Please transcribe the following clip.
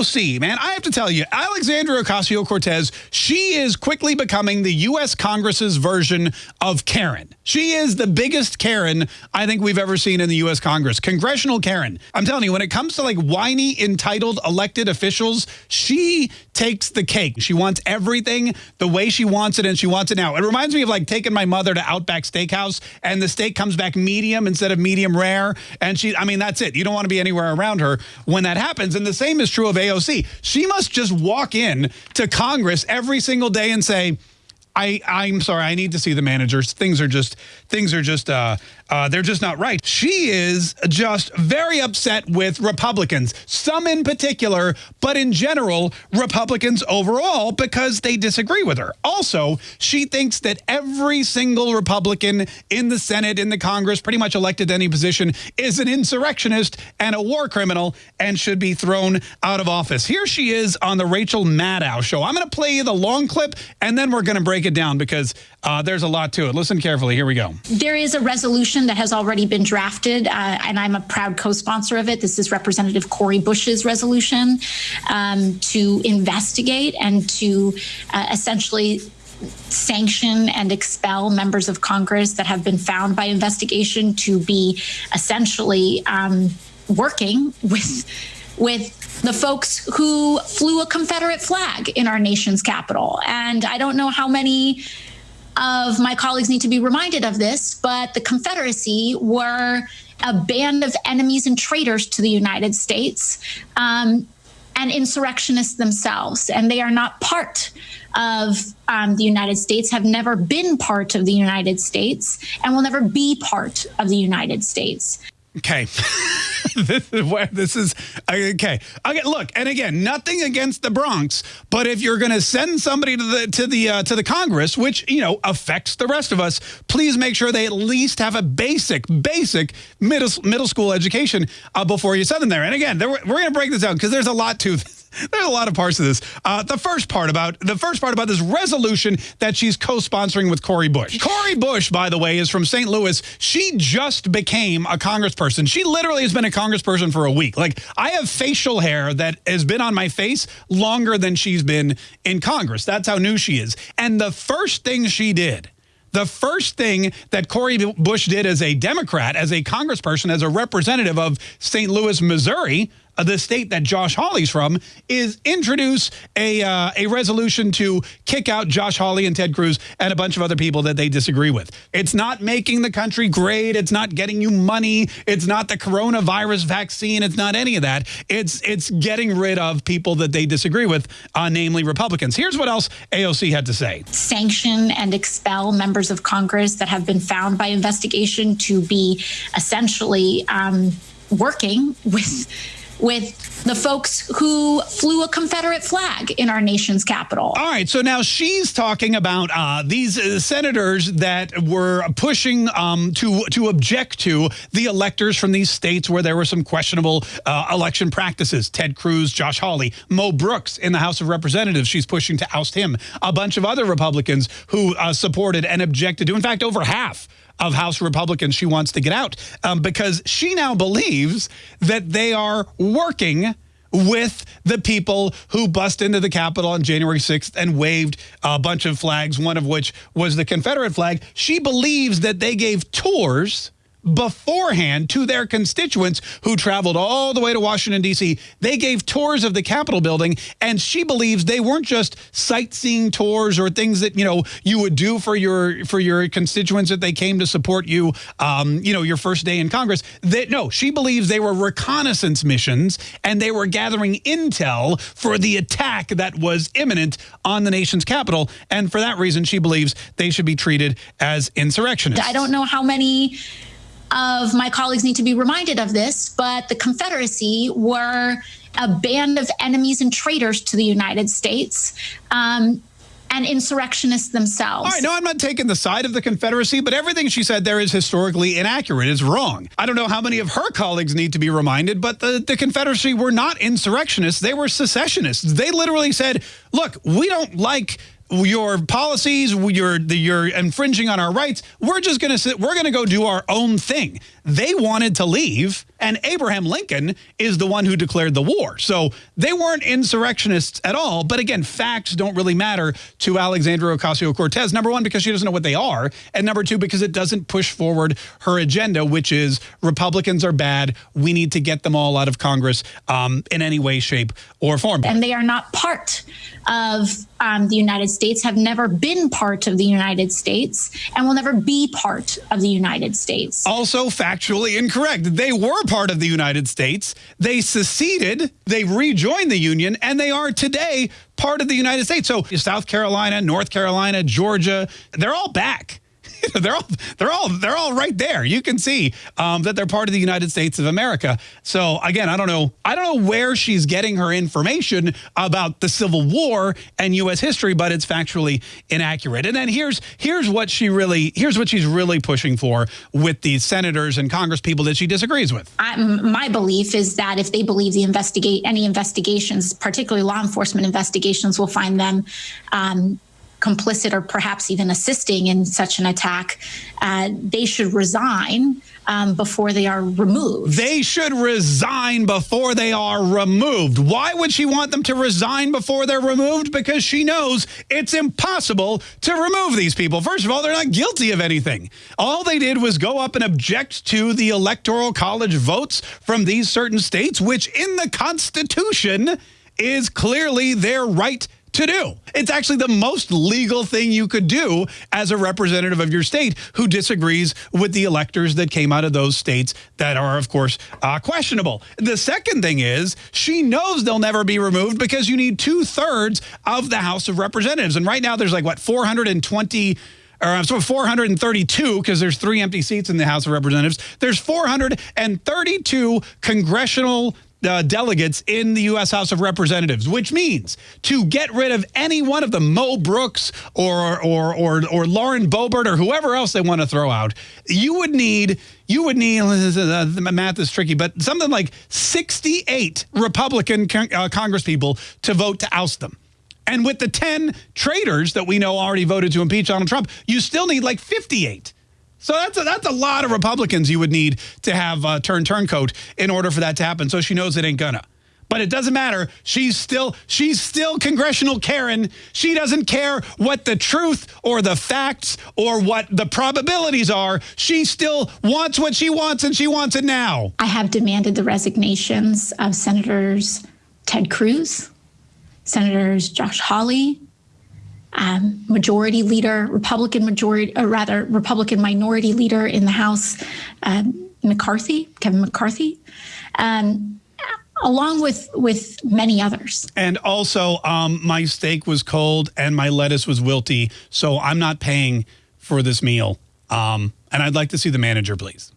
AOC, man, I have to tell you, Alexandria Ocasio-Cortez, she is quickly becoming the U.S. Congress's version of Karen. She is the biggest Karen I think we've ever seen in the U.S. Congress. Congressional Karen. I'm telling you, when it comes to like whiny, entitled elected officials, she takes the cake. She wants everything the way she wants it, and she wants it now. It reminds me of like taking my mother to Outback Steakhouse, and the steak comes back medium instead of medium rare. And she, I mean, that's it. You don't want to be anywhere around her when that happens. And the same is true of AOC. She must just walk in to Congress every single day and say, I, I'm sorry, I need to see the managers. Things are just, things are just, uh, uh, they're just not right. She is just very upset with Republicans, some in particular, but in general, Republicans overall, because they disagree with her. Also, she thinks that every single Republican in the Senate, in the Congress, pretty much elected to any position, is an insurrectionist and a war criminal and should be thrown out of office. Here she is on the Rachel Maddow show. I'm going to play you the long clip, and then we're going to break it down because uh, there's a lot to it. Listen carefully. Here we go. There is a resolution that has already been drafted, uh, and I'm a proud co-sponsor of it. This is Representative Cori Bush's resolution um, to investigate and to uh, essentially sanction and expel members of Congress that have been found by investigation to be essentially um, working with with the folks who flew a Confederate flag in our nation's capital. And I don't know how many of my colleagues need to be reminded of this, but the Confederacy were a band of enemies and traitors to the United States um, and insurrectionists themselves. And they are not part of um, the United States, have never been part of the United States, and will never be part of the United States. Okay. this is where this is okay. Okay, look, and again, nothing against the Bronx, but if you're going to send somebody to the to the uh, to the Congress, which, you know, affects the rest of us, please make sure they at least have a basic basic middle middle school education uh, before you send them there. And again, there, we're going to break this down because there's a lot to this there's a lot of parts of this. Uh, the first part about the first part about this resolution that she's co-sponsoring with Cori Bush. Cori Bush, by the way, is from St. Louis. She just became a congressperson. She literally has been a congressperson for a week. Like I have facial hair that has been on my face longer than she's been in Congress. That's how new she is. And the first thing she did the first thing that Cori Bush did as a Democrat, as a congressperson, as a representative of St. Louis, Missouri, the state that Josh Hawley's from, is introduce a uh, a resolution to kick out Josh Hawley and Ted Cruz and a bunch of other people that they disagree with. It's not making the country great. It's not getting you money. It's not the coronavirus vaccine. It's not any of that. It's it's getting rid of people that they disagree with, uh, namely Republicans. Here's what else AOC had to say. Sanction and expel members of Congress that have been found by investigation to be essentially um, working with with the folks who flew a Confederate flag in our nation's capital. All right. So now she's talking about uh, these uh, senators that were pushing um, to to object to the electors from these states where there were some questionable uh, election practices. Ted Cruz, Josh Hawley, Mo Brooks in the House of Representatives. She's pushing to oust him. A bunch of other Republicans who uh, supported and objected to. In fact, over half of House Republicans she wants to get out um, because she now believes that they are working with the people who bust into the Capitol on January 6th and waved a bunch of flags, one of which was the Confederate flag. She believes that they gave tours beforehand to their constituents who traveled all the way to Washington, D.C. They gave tours of the Capitol building, and she believes they weren't just sightseeing tours or things that, you know, you would do for your for your constituents that they came to support you, um, you know, your first day in Congress. That No, she believes they were reconnaissance missions, and they were gathering intel for the attack that was imminent on the nation's capital. And for that reason, she believes they should be treated as insurrectionists. I don't know how many of my colleagues need to be reminded of this, but the Confederacy were a band of enemies and traitors to the United States. Um, and insurrectionists themselves. All right, no, I'm not taking the side of the Confederacy, but everything she said there is historically inaccurate. It's wrong. I don't know how many of her colleagues need to be reminded, but the, the Confederacy were not insurrectionists. They were secessionists. They literally said, look, we don't like your policies, you're, you're infringing on our rights. We're just going to sit, we're going to go do our own thing. They wanted to leave, and Abraham Lincoln is the one who declared the war. So they weren't insurrectionists at all. But again, facts don't really matter to Alexandria Ocasio-Cortez. Number one, because she doesn't know what they are. And number two, because it doesn't push forward her agenda, which is Republicans are bad. We need to get them all out of Congress um, in any way, shape, or form. And they are not part of um, the United States, have never been part of the United States, and will never be part of the United States. Also factually incorrect. They were part of the United States. They seceded, they rejoined the Union, and they are today part of the United States. So South Carolina, North Carolina, Georgia, they're all back. they're all they're all they're all right there. You can see um, that they're part of the United States of America. So again, I don't know. I don't know where she's getting her information about the Civil War and U.S. history, but it's factually inaccurate. And then here's here's what she really here's what she's really pushing for with these senators and Congress people that she disagrees with. I, my belief is that if they believe the investigate any investigations, particularly law enforcement investigations, will find them. Um, complicit or perhaps even assisting in such an attack, uh, they should resign um, before they are removed. They should resign before they are removed. Why would she want them to resign before they're removed? Because she knows it's impossible to remove these people. First of all, they're not guilty of anything. All they did was go up and object to the electoral college votes from these certain states, which in the Constitution is clearly their right to do. It's actually the most legal thing you could do as a representative of your state who disagrees with the electors that came out of those states that are, of course, uh, questionable. The second thing is she knows they'll never be removed because you need two thirds of the House of Representatives. And right now there's like, what, 420 or I'm sorry, 432 because there's three empty seats in the House of Representatives. There's 432 congressional uh, delegates in the U.S. House of Representatives, which means to get rid of any one of the Mo Brooks or or or or Lauren Boebert or whoever else they want to throw out, you would need you would need uh, the math is tricky, but something like 68 Republican con uh, Congresspeople to vote to oust them. And with the 10 traitors that we know already voted to impeach Donald Trump, you still need like 58. So that's a, that's a lot of Republicans you would need to have uh, turn turncoat in order for that to happen. So she knows it ain't gonna. But it doesn't matter. She's still she's still congressional Karen. She doesn't care what the truth or the facts or what the probabilities are. She still wants what she wants and she wants it now. I have demanded the resignations of Senators Ted Cruz, Senators Josh Hawley, um, majority leader, Republican majority, or rather Republican minority leader in the House, um, McCarthy, Kevin McCarthy, um, along with with many others. And also, um, my steak was cold and my lettuce was wilty, so I'm not paying for this meal. Um, and I'd like to see the manager, please.